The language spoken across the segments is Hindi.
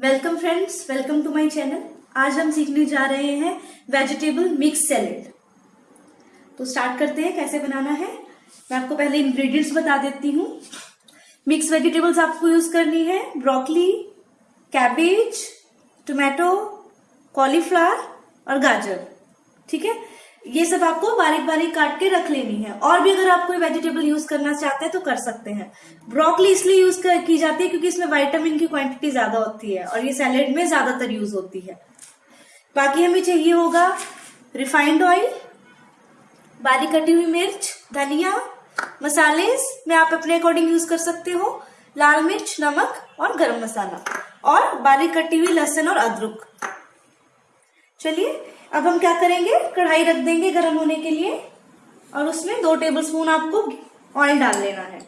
Welcome friends welcome to my channel आज हम सीखने जा रहे हैं वेजिटेबल मिक्स सैलेड तो स्टार्ट करते हैं, कैसे बनाना है। मैं आपको पहले इंग्रेडिएंट्स बता देती हूँ। मिक्स वेजिटेबल्स आपको यूज़ करनी है। ब्रोकली कैबेज टोमेटो कॉलीफ्लावर और गाजर। ठीक है? ये सब आपको बारीक बारीक काट के रख लेनी है। और भी अगर आप कोई वेजिटेबल यूज़ करना चाहते हैं तो कर सकते हैं। ब्रोकली इसलिए यूज़ की जाती है क्योंकि इसमें विटामिन की क्वांटिटी ज़्यादा होती है और ये सैलेड में ज़्यादातर यूज़ होती है। बाकी हमें चाहिए होगा रिफाइंड ऑयल बारीक कटी हुई मिर्च, धनिया मसाले में आप अपने अकॉर्डिंग यूज़ कर सकते हो। लाल मिर्च, नमक और गरम मसाला। और बारीक कटी हुई लहसुन और अदरक। चलिए अब हम क्या करेंगे? कढ़ाई रख देंगे गर्म होने के लिए और उसमें दो टेबलस्पून आपको ऑयल डाल लेना है।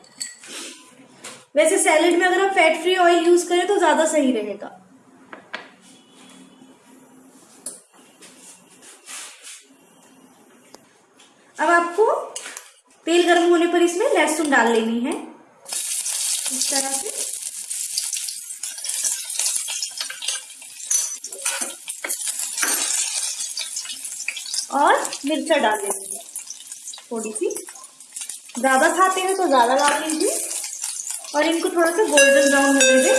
वैसे सैलेड में अगर आप फैट फ्री ऑयल यूज़ करें तो ज़्यादा सही रहेगा। अब आपको तेल गर्म होने पर इसमें लहसुन डाल लेनी है। इस तरह से। और मिर्चा डाल देंगे थोड़ी सी ज़्यादा खाते हैं तो ज़्यादा डाल लीजिए और इनको थोड़ा सा गोल्डन ब्राउन होने देंगे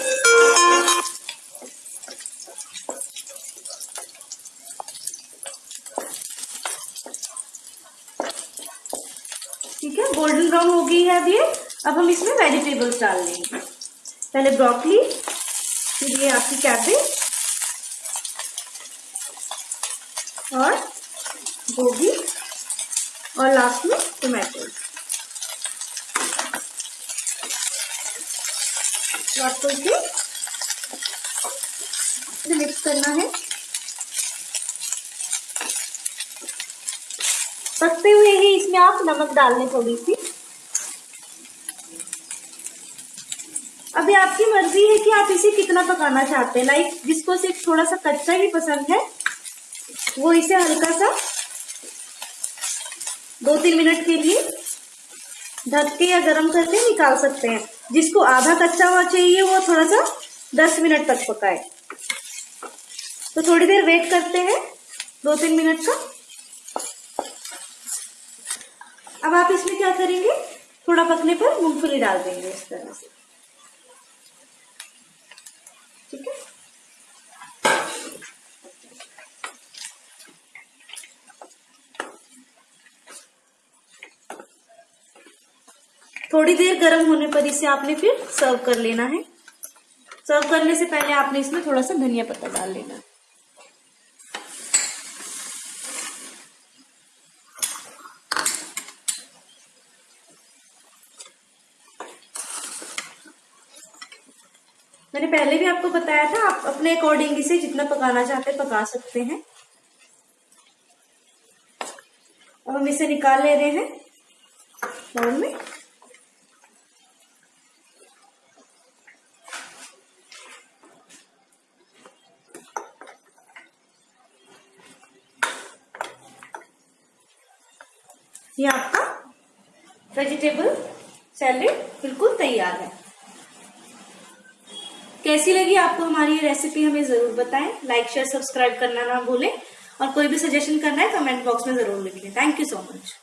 ठीक है गोल्डन ब्राउन हो गई है अब ये। अब हम इसमें वेजिटेबल्स डाल देंगे। पहले ब्रोकली फिर ये आपकी कैबेज और गोभी और लास्ट में टोमेटो मिक्स करना है। पकते हुए ही इसमें आप नमक डाल लें थोड़ी सी। अभी आपकी मर्ज़ी है कि आप इसे कितना पकाना चाहते हैं। लाइक जिसको सिर्फ़ थोड़ा सा कच्चा ही पसंद है, वो इसे हल्का सा दो तीन मिनट के लिए ढक के या गर्म करके निकाल सकते हैं। जिसको आधा कच्चा हुआ चाहिए, वो थोड़ा सा दस मिनट तक पकाए। तो थोड़ी देर वेट करते हैं दो तीन मिनट का। अब आप इसमें क्या करेंगे? थोड़ा पकने पर मूंगफली डाल देंगे इस तरह से। थोड़ी देर गर्म होने पर इसे आपने फिर सर्व कर लेना है। सर्व करने से पहले आपने इसमें थोड़ा सा धनिया पत्ता डाल लेना। है मैंने पहले भी आपको बताया था, आप अपने अकॉर्डिंग इसे जितना पकाना चाहते हैं पका सकते हैं। अब हम इसे निकाल ले रहे हैं बाउल में। ये आपका वेजिटेबल सैलेड बिल्कुल तैयार है। कैसी लगी आपको हमारी ये रेसिपी हमें ज़रूर बताएँ। लाइक शेयर सब्सक्राइब करना ना भूलें। और कोई भी सजेशन करना है कमेंट बॉक्स में ज़रूर लिखें। Thank you so much